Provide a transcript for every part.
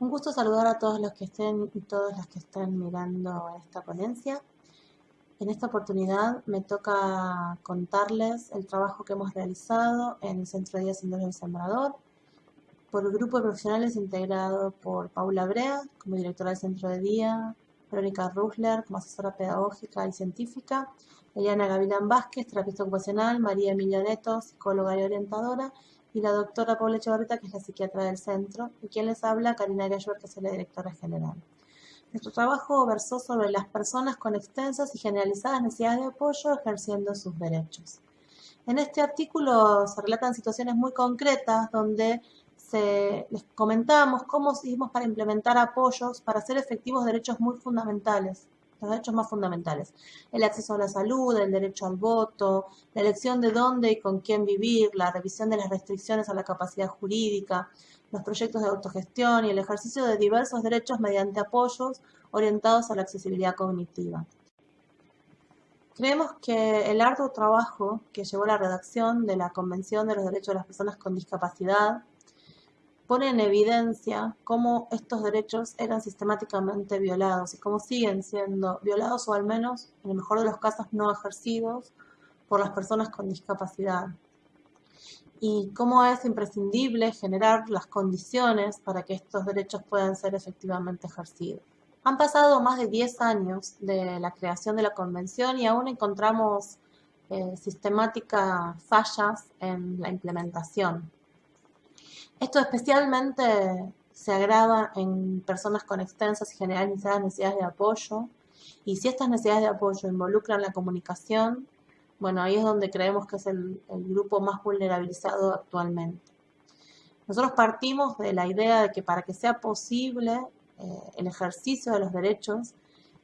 Un gusto saludar a todos los que estén y todas las que estén mirando esta ponencia. En esta oportunidad me toca contarles el trabajo que hemos realizado en el Centro de Día Senderos del Sembrador por el grupo de profesionales integrado por Paula Brea como directora del Centro de Día, Verónica Rusler como asesora pedagógica y científica, Eliana Gavilán Vázquez, terapista ocupacional, María Emilia Neto, psicóloga y orientadora, y la doctora Paula Echevarrita, que es la psiquiatra del centro, y quien les habla, Karina Gayur, que es la directora general. Nuestro trabajo versó sobre las personas con extensas y generalizadas necesidades de apoyo ejerciendo sus derechos. En este artículo se relatan situaciones muy concretas donde se, les comentamos cómo hicimos para implementar apoyos para hacer efectivos derechos muy fundamentales, los derechos más fundamentales. El acceso a la salud, el derecho al voto, la elección de dónde y con quién vivir, la revisión de las restricciones a la capacidad jurídica, los proyectos de autogestión y el ejercicio de diversos derechos mediante apoyos orientados a la accesibilidad cognitiva. Creemos que el arduo trabajo que llevó la redacción de la Convención de los Derechos de las Personas con Discapacidad pone en evidencia cómo estos derechos eran sistemáticamente violados y cómo siguen siendo violados o al menos, en el mejor de los casos, no ejercidos por las personas con discapacidad. Y cómo es imprescindible generar las condiciones para que estos derechos puedan ser efectivamente ejercidos. Han pasado más de 10 años de la creación de la convención y aún encontramos eh, sistemáticas fallas en la implementación. Esto especialmente se agrava en personas con extensas y generalizadas necesidades de apoyo. Y si estas necesidades de apoyo involucran la comunicación, bueno, ahí es donde creemos que es el, grupo más vulnerabilizado actualmente. Nosotros partimos de la idea de que para que sea posible eh, el ejercicio de los derechos,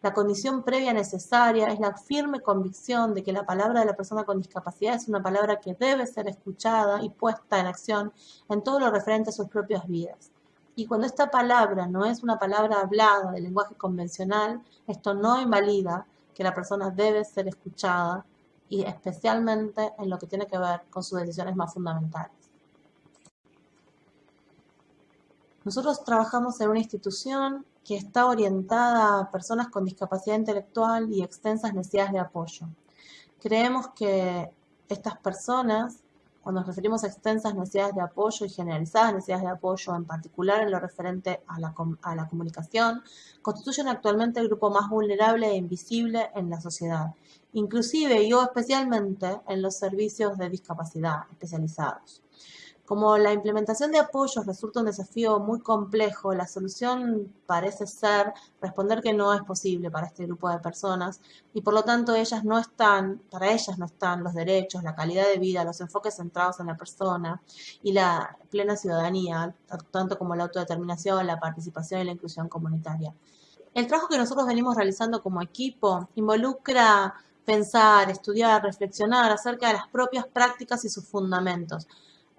la condición previa necesaria es la firme convicción de que la palabra de la persona con discapacidad es una palabra que debe ser escuchada y puesta en acción en todo lo referente a sus propias vidas. Y cuando esta palabra no es una palabra hablada del lenguaje convencional, esto no invalida que la persona debe ser escuchada y especialmente en lo que tiene que ver con sus decisiones más fundamentales. Nosotros trabajamos en una institución que está orientada a personas con discapacidad intelectual y extensas necesidades de apoyo. Creemos que estas personas, cuando nos referimos a extensas necesidades de apoyo y generalizadas necesidades de apoyo, en particular en lo referente a la, a la comunicación, constituyen actualmente el grupo más vulnerable e invisible en la sociedad, inclusive y o especialmente en los servicios de discapacidad especializados. Como la implementación de apoyos resulta un desafío muy complejo, la solución parece ser responder que no es posible para este grupo de personas y por lo tanto ellas no están, para ellas no están los derechos, la calidad de vida, los enfoques centrados en la persona y la plena ciudadanía, tanto como la autodeterminación, la participación y la inclusión comunitaria. El trabajo que nosotros venimos realizando como equipo involucra pensar, estudiar, reflexionar acerca de las propias prácticas y sus fundamentos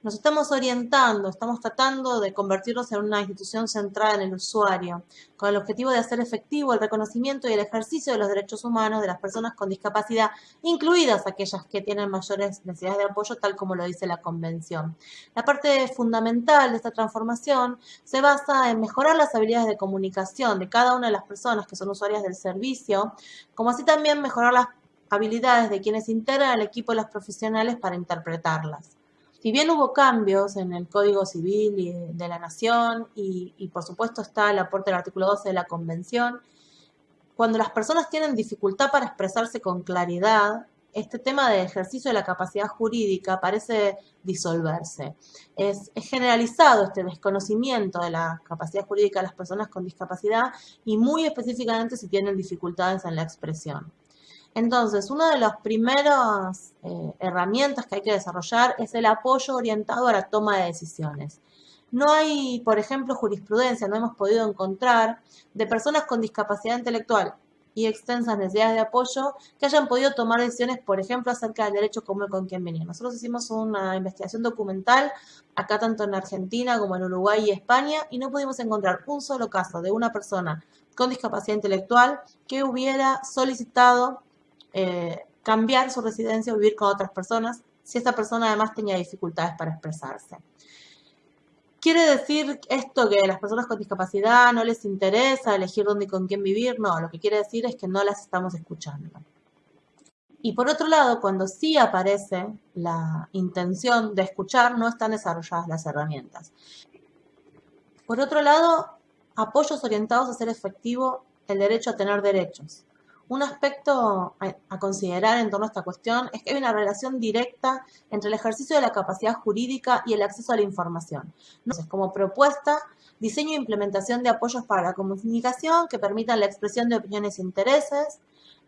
nos estamos orientando, estamos tratando de convertirnos en una institución centrada en el usuario, con el objetivo de hacer efectivo el reconocimiento y el ejercicio de los derechos humanos de las personas con discapacidad, incluidas aquellas que tienen mayores necesidades de apoyo, tal como lo dice la Convención. La parte fundamental de esta transformación se basa en mejorar las habilidades de comunicación de cada una de las personas que son usuarias del servicio, como así también mejorar las habilidades de quienes integran el equipo de los profesionales para interpretarlas. Si bien hubo cambios en el Código Civil de la Nación y, por supuesto está el aporte del artículo 12 de la Convención, cuando las personas tienen dificultad para expresarse con claridad, este tema de ejercicio de la capacidad jurídica parece disolverse. Es, es, generalizado este desconocimiento de la capacidad jurídica de las personas con discapacidad y muy específicamente si tienen dificultades en la expresión. Entonces, una de las primeras eh, herramientas que hay que desarrollar es el apoyo orientado a la toma de decisiones. No hay, por ejemplo, jurisprudencia, no hemos podido encontrar de personas con discapacidad intelectual y extensas necesidades de apoyo que hayan podido tomar decisiones, por ejemplo, acerca del derecho común con quien venía. Nosotros hicimos una investigación documental acá tanto en Argentina como en Uruguay y España y no pudimos encontrar un solo caso de una persona con discapacidad intelectual que hubiera solicitado eh, cambiar su residencia o vivir con otras personas si esta persona además tenía dificultades para expresarse. ¿Quiere decir esto que a las personas con discapacidad no les interesa elegir dónde y con quién vivir? No, lo que quiere decir es que no las estamos escuchando. Y por otro lado, cuando sí aparece la intención de escuchar, no están desarrolladas las herramientas. Por otro lado, apoyos orientados a hacer efectivo el derecho a tener derechos. Un aspecto a, considerar en torno a esta cuestión es que hay una relación directa entre el ejercicio de la capacidad jurídica y el acceso a la información. Entonces, como propuesta, diseño e implementación de apoyos para la comunicación que permitan la expresión de opiniones e intereses,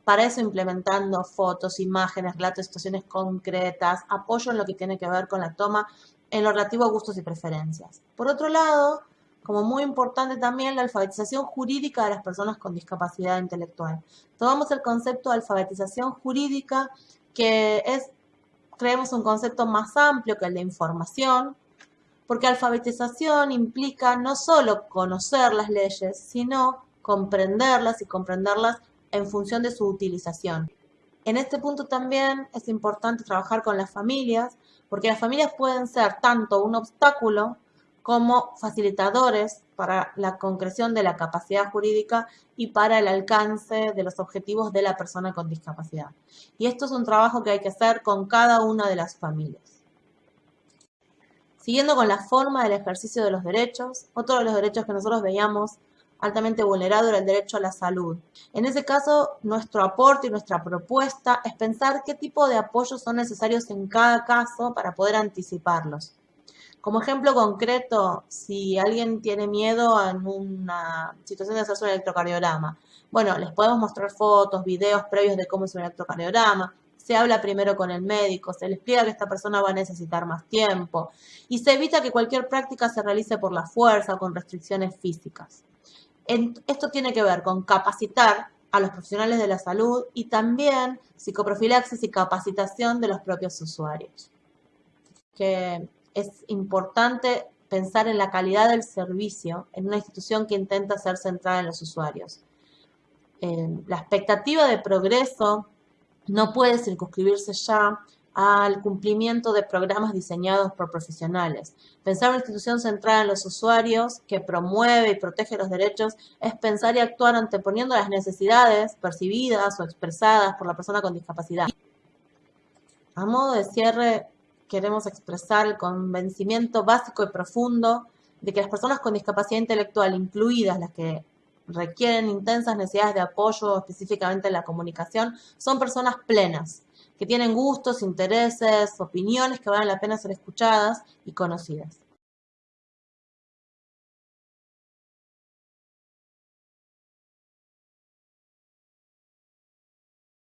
para eso implementando fotos, imágenes, relatos, situaciones concretas, apoyo en lo que tiene que ver con la toma en lo relativo a gustos y preferencias. Por otro lado, como muy importante también la alfabetización jurídica de las personas con discapacidad intelectual. Tomamos el concepto de alfabetización jurídica, que es, creemos, un concepto más amplio que el de información, porque alfabetización implica no solo conocer las leyes, sino comprenderlas y comprenderlas en función de su utilización. En este punto también es importante trabajar con las familias, porque las familias pueden ser tanto un obstáculo como facilitadores para la concreción de la capacidad jurídica y para el alcance de los objetivos de la persona con discapacidad. Y esto es un trabajo que hay que hacer con cada una de las familias. Siguiendo con la forma del ejercicio de los derechos, otro de los derechos que nosotros veíamos altamente vulnerado era el derecho a la salud. En ese caso, nuestro aporte y nuestra propuesta es pensar qué tipo de apoyos son necesarios en cada caso para poder anticiparlos. Como ejemplo concreto, si alguien tiene miedo en una situación de hacerse un electrocardiograma, bueno, les podemos mostrar fotos, videos previos de cómo es un electrocardiograma, se habla primero con el médico, se le explica que esta persona va a necesitar más tiempo. Y se evita que cualquier práctica se realice por la fuerza o con restricciones físicas. Esto tiene que ver con capacitar a los profesionales de la salud y también psicoprofilaxis y capacitación de los propios usuarios. Que es importante pensar en la calidad del servicio en una institución que intenta ser centrada en los usuarios. Eh, la expectativa de progreso no puede circunscribirse ya al cumplimiento de programas diseñados por profesionales. Pensar una institución centrada en los usuarios que promueve y protege los derechos es pensar y actuar anteponiendo las necesidades percibidas o expresadas por la persona con discapacidad. A modo de cierre, queremos expresar el convencimiento básico y profundo de que las personas con discapacidad intelectual, incluidas las que requieren intensas necesidades de apoyo, específicamente en la comunicación, son personas plenas, que tienen gustos, intereses, opiniones que valen la pena ser escuchadas y conocidas.